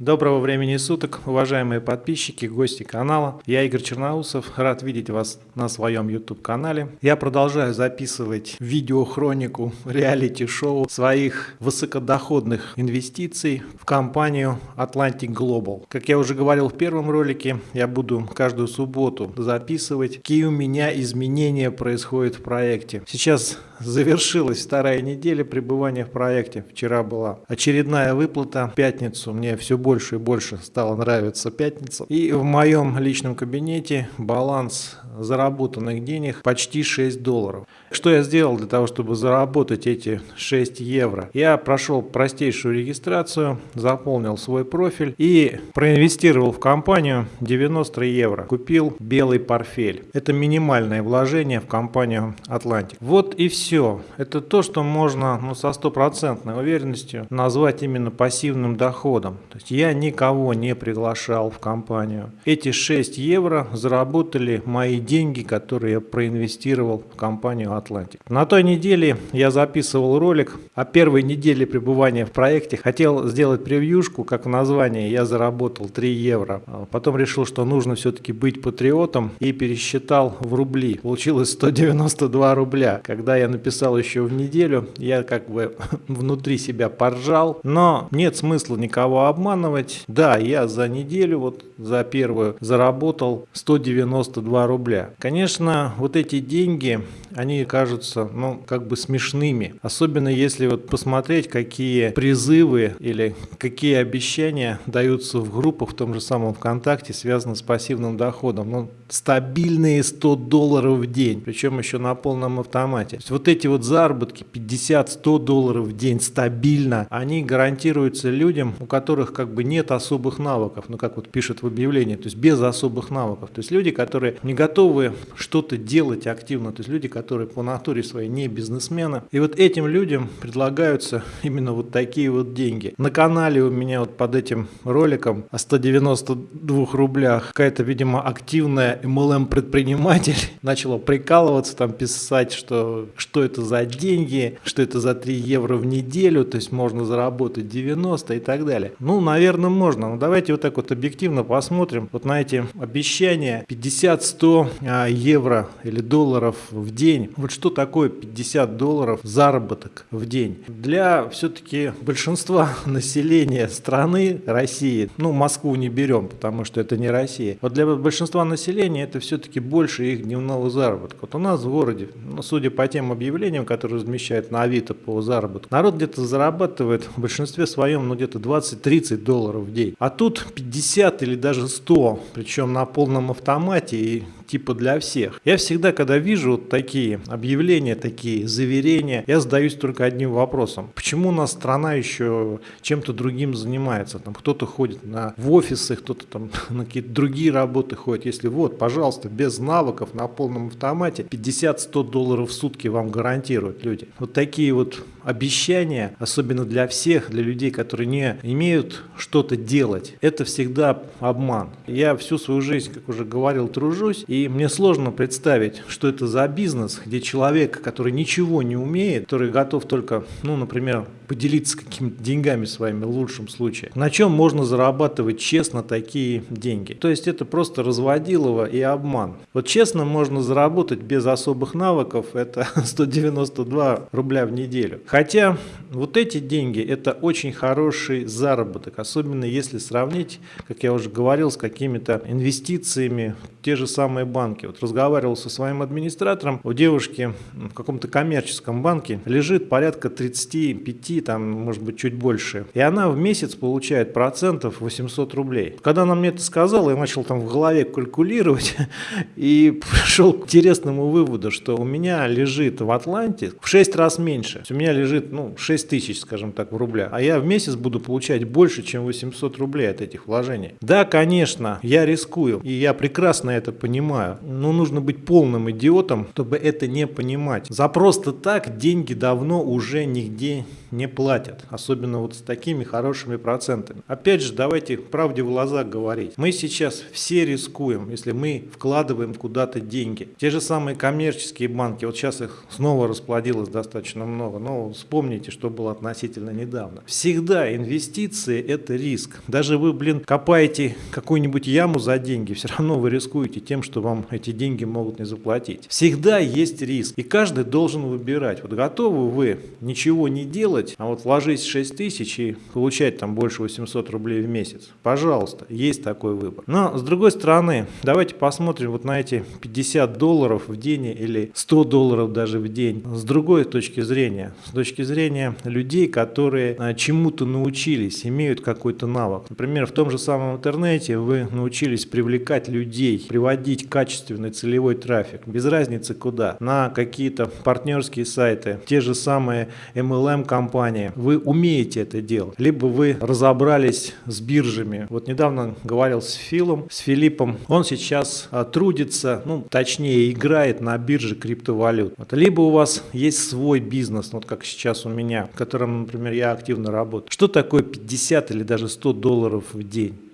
Доброго времени суток, уважаемые подписчики, гости канала. Я Игорь Черноусов, рад видеть вас на своем YouTube канале. Я продолжаю записывать видеохронику реалити-шоу своих высокодоходных инвестиций в компанию Atlantic Global. Как я уже говорил в первом ролике, я буду каждую субботу записывать, какие у меня изменения происходят в проекте. Сейчас завершилась вторая неделя пребывания в проекте. Вчера была очередная выплата. В пятницу мне все больше и больше стало нравиться пятница. И в моем личном кабинете баланс заработанных денег почти 6 долларов. Что я сделал для того, чтобы заработать эти 6 евро? Я прошел простейшую регистрацию, заполнил свой профиль и проинвестировал в компанию 90 евро. Купил белый портфель. Это минимальное вложение в компанию Atlantic. Вот и все. Это то, что можно ну, со стопроцентной уверенностью назвать именно пассивным доходом. То есть я никого не приглашал в компанию. Эти 6 евро заработали мои деньги, которые я проинвестировал в компанию Atlantic. На той неделе я записывал ролик о первой неделе пребывания в проекте. Хотел сделать превьюшку, как в названии я заработал 3 евро. А потом решил, что нужно все-таки быть патриотом и пересчитал в рубли. Получилось 192 рубля. Когда я написал еще в неделю, я как бы внутри себя поржал. Но нет смысла никого обманывать. Да, я за неделю, вот за первую, заработал 192 рубля. Конечно, вот эти деньги, они кажутся, ну, как бы смешными. Особенно если вот посмотреть, какие призывы или какие обещания даются в группах в том же самом ВКонтакте, связанные с пассивным доходом. Ну, стабильные 100 долларов в день, причем еще на полном автомате. То есть вот эти вот заработки 50-100 долларов в день стабильно, они гарантируются людям, у которых как бы нет особых навыков, ну как вот пишет в объявлении, то есть без особых навыков. То есть люди, которые не готовы что-то делать активно, то есть люди, которые по натуре своей не бизнесмены. И вот этим людям предлагаются именно вот такие вот деньги. На канале у меня вот под этим роликом о 192 рублях какая-то, видимо, активная MLM-предприниматель начала прикалываться, там писать, что, что это за деньги, что это за 3 евро в неделю, то есть можно заработать 90 и так далее. Ну, наверное, можно. Но давайте вот так вот объективно посмотрим вот на эти обещания 50-100 а, евро или долларов в день. Вот что такое 50 долларов заработок в день? Для все-таки большинства населения страны России, ну, Москву не берем, потому что это не Россия. Вот для большинства населения это все-таки больше их дневного заработка. Вот у нас в городе, ну, судя по тем объявлениям, которые размещают на Авито по заработку, народ где-то зарабатывает в большинстве своем ну, где-то 20-30 долларов в день. А тут 50 или даже 100, причем на полном автомате и типа для всех. Я всегда, когда вижу вот такие объявления, такие заверения, я задаюсь только одним вопросом. Почему у нас страна еще чем-то другим занимается? Там кто-то ходит на, в офисы, кто-то там на какие-то другие работы ходит. Если вот, пожалуйста, без навыков на полном автомате 50-100 долларов в сутки вам гарантируют люди. Вот такие вот обещания, особенно для всех, для людей, которые не имеют что-то делать, это всегда обман. Я всю свою жизнь, как уже говорил, тружусь, и мне сложно представить, что это за бизнес, где человек, который ничего не умеет, который готов только, ну, например, поделиться какими-то деньгами своими в лучшем случае, на чем можно зарабатывать честно такие деньги. То есть это просто разводилово и обман. Вот честно можно заработать без особых навыков, это 192 рубля в неделю. Хотя вот эти деньги это очень хороший заработок, особенно если сравнить, как я уже говорил, с какими-то инвестициями те же самые банки. Вот разговаривал со своим администратором, у девушки в каком-то коммерческом банке лежит порядка 35 там, может быть, чуть больше. И она в месяц получает процентов 800 рублей. Когда она мне это сказала, я начал там в голове калькулировать и пришел к интересному выводу, что у меня лежит в Атланте в 6 раз меньше. У меня лежит, ну, 6 тысяч, скажем так, в рублях. А я в месяц буду получать больше, чем 800 рублей от этих вложений. Да, конечно, я рискую, и я прекрасно это понимаю. Понимаю. Но нужно быть полным идиотом, чтобы это не понимать. За просто так деньги давно уже нигде не платят. Особенно вот с такими хорошими процентами. Опять же, давайте правде в глаза говорить. Мы сейчас все рискуем, если мы вкладываем куда-то деньги. Те же самые коммерческие банки, вот сейчас их снова расплодилось достаточно много, но вспомните, что было относительно недавно. Всегда инвестиции – это риск. Даже вы, блин, копаете какую-нибудь яму за деньги, все равно вы рискуете тем, что вам эти деньги могут не заплатить. Всегда есть риск, и каждый должен выбирать. Вот готовы вы ничего не делать, а вот вложить 6 тысяч и получать там больше 800 рублей в месяц. Пожалуйста, есть такой выбор. Но с другой стороны, давайте посмотрим вот на эти 50 долларов в день или 100 долларов даже в день. С другой точки зрения, с точки зрения людей, которые а, чему-то научились, имеют какой-то навык. Например, в том же самом интернете вы научились привлекать людей, приводить качественный целевой трафик, без разницы куда, на какие-то партнерские сайты, те же самые MLM-компании. Вы умеете это делать, либо вы разобрались с биржами. Вот недавно говорил с Филом, с Филиппом, он сейчас а, трудится, ну, точнее, играет на бирже криптовалют. Вот. Либо у вас есть свой бизнес, вот как сейчас у меня, в котором, например, я активно работаю. Что такое 50 или даже 100 долларов в день?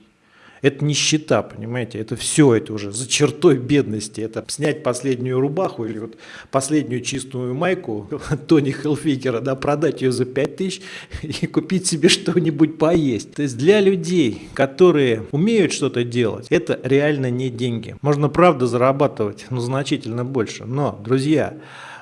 Это нищета, понимаете, это все, это уже за чертой бедности. Это снять последнюю рубаху или вот последнюю чистую майку Тони Хелфигера, да, продать ее за 5 тысяч и купить себе что-нибудь поесть. То есть для людей, которые умеют что-то делать, это реально не деньги. Можно, правда, зарабатывать, но значительно больше. Но, друзья,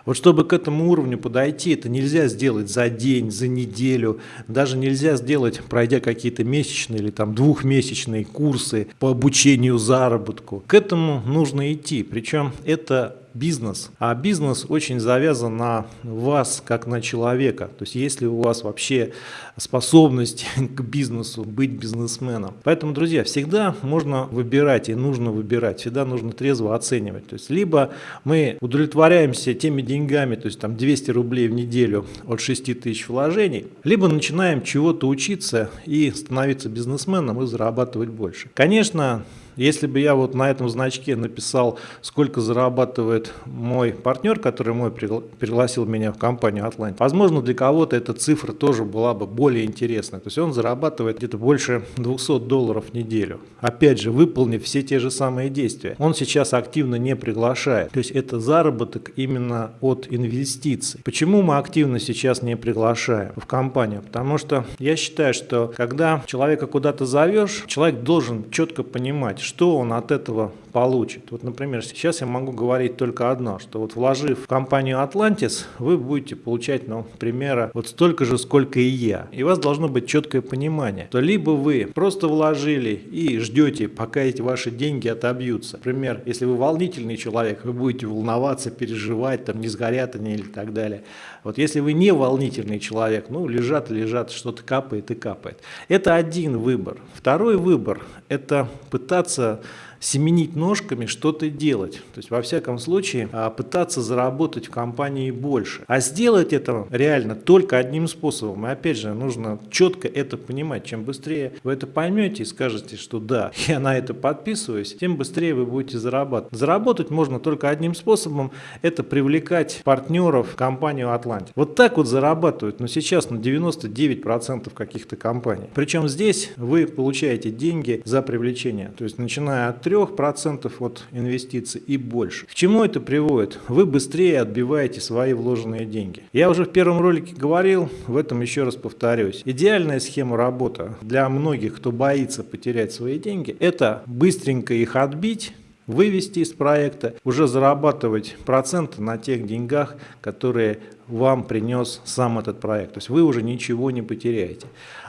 вот чтобы к этому уровню подойти, это нельзя сделать за день, за неделю, даже нельзя сделать, пройдя какие-то месячные или там двухмесячные курсы по обучению заработку. К этому нужно идти, причем это бизнес. А бизнес очень завязан на вас, как на человека. То есть, если у вас вообще способность к бизнесу, быть бизнесменом. Поэтому, друзья, всегда можно выбирать и нужно выбирать. Всегда нужно трезво оценивать. То есть, либо мы удовлетворяемся теми деньгами, то есть там 200 рублей в неделю от 6 тысяч вложений, либо начинаем чего-то учиться и становиться бизнесменом и зарабатывать больше. Конечно, если бы я вот на этом значке написал, сколько зарабатывает мой партнер, который мой пригласил меня в компанию Atlantic, возможно, для кого-то эта цифра тоже была бы более интересной. То есть он зарабатывает где-то больше 200 долларов в неделю. Опять же, выполнив все те же самые действия. Он сейчас активно не приглашает. То есть это заработок именно от инвестиций. Почему мы активно сейчас не приглашаем в компанию? Потому что я считаю, что когда человека куда-то зовешь, человек должен четко понимать, что он от этого получит. Вот, например, сейчас я могу говорить только одно, что вот вложив в компанию Atlantis, вы будете получать, ну, примера, вот столько же, сколько и я. И у вас должно быть четкое понимание, то либо вы просто вложили и ждете, пока эти ваши деньги отобьются. Например, если вы волнительный человек, вы будете волноваться, переживать, там, не сгорят они или так далее. Вот если вы не волнительный человек, ну, лежат, лежат, что-то капает и капает. Это один выбор. Второй выбор – это пытаться семенить ножками, что-то делать. То есть, во всяком случае, а, пытаться заработать в компании больше. А сделать это реально только одним способом. И опять же, нужно четко это понимать. Чем быстрее вы это поймете и скажете, что да, я на это подписываюсь, тем быстрее вы будете зарабатывать. Заработать можно только одним способом. Это привлекать партнеров в компанию Atlantic. Вот так вот зарабатывают, но сейчас на 99% каких-то компаний. Причем здесь вы получаете деньги за привлечение. То есть, начиная от 3 3% от инвестиций и больше. К чему это приводит? Вы быстрее отбиваете свои вложенные деньги. Я уже в первом ролике говорил, в этом еще раз повторюсь. Идеальная схема работы для многих, кто боится потерять свои деньги, это быстренько их отбить, вывести из проекта, уже зарабатывать проценты на тех деньгах, которые вам принес сам этот проект. То есть вы уже ничего не потеряете.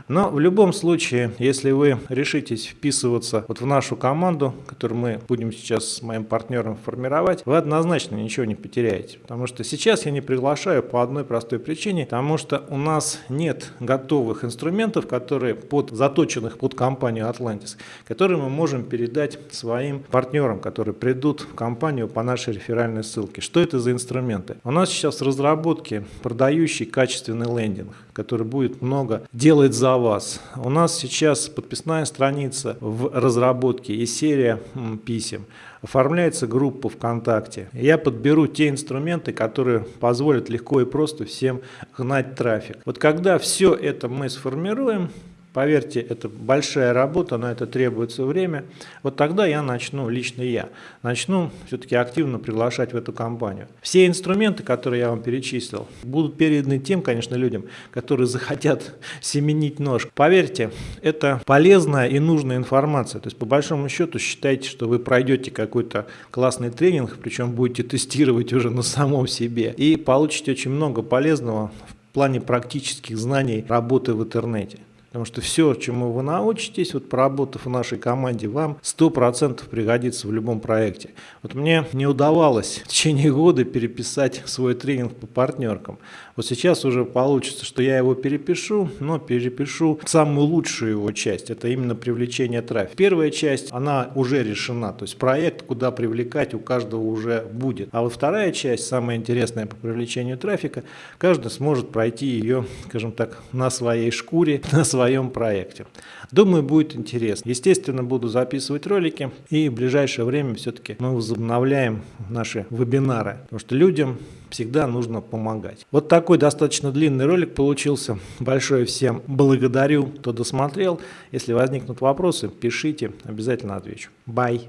Но в любом случае, если вы решитесь вписываться вот в нашу команду, которую мы будем сейчас с моим партнером формировать, вы однозначно ничего не потеряете. Потому что сейчас я не приглашаю по одной простой причине, потому что у нас нет готовых инструментов, которые под, заточенных под компанию Atlantis, которые мы можем передать своим партнерам, которые придут в компанию по нашей реферальной ссылке. Что это за инструменты? У нас сейчас в разработке продающий качественный лендинг. Который будет много делать за вас. У нас сейчас подписная страница в разработке и серия писем. Оформляется группа ВКонтакте. Я подберу те инструменты, которые позволят легко и просто всем гнать трафик. Вот когда все это мы сформируем, Поверьте, это большая работа, на это требуется время. Вот тогда я начну, лично я, начну все-таки активно приглашать в эту компанию. Все инструменты, которые я вам перечислил, будут переданы тем, конечно, людям, которые захотят семенить нож. Поверьте, это полезная и нужная информация. То есть, по большому счету, считайте, что вы пройдете какой-то классный тренинг, причем будете тестировать уже на самом себе, и получите очень много полезного в плане практических знаний работы в интернете. Потому что все, чему вы научитесь, вот поработав в нашей команде, вам 100% пригодится в любом проекте. Вот мне не удавалось в течение года переписать свой тренинг по партнеркам. Вот сейчас уже получится, что я его перепишу, но перепишу самую лучшую его часть. Это именно привлечение трафика. Первая часть, она уже решена. То есть проект, куда привлекать, у каждого уже будет. А вот вторая часть, самая интересная по привлечению трафика, каждый сможет пройти ее, скажем так, на своей шкуре, на своей своем проекте. Думаю, будет интересно. Естественно, буду записывать ролики и в ближайшее время все-таки мы возобновляем наши вебинары, потому что людям всегда нужно помогать. Вот такой достаточно длинный ролик получился. Большое всем благодарю, кто досмотрел. Если возникнут вопросы, пишите, обязательно отвечу. Bye.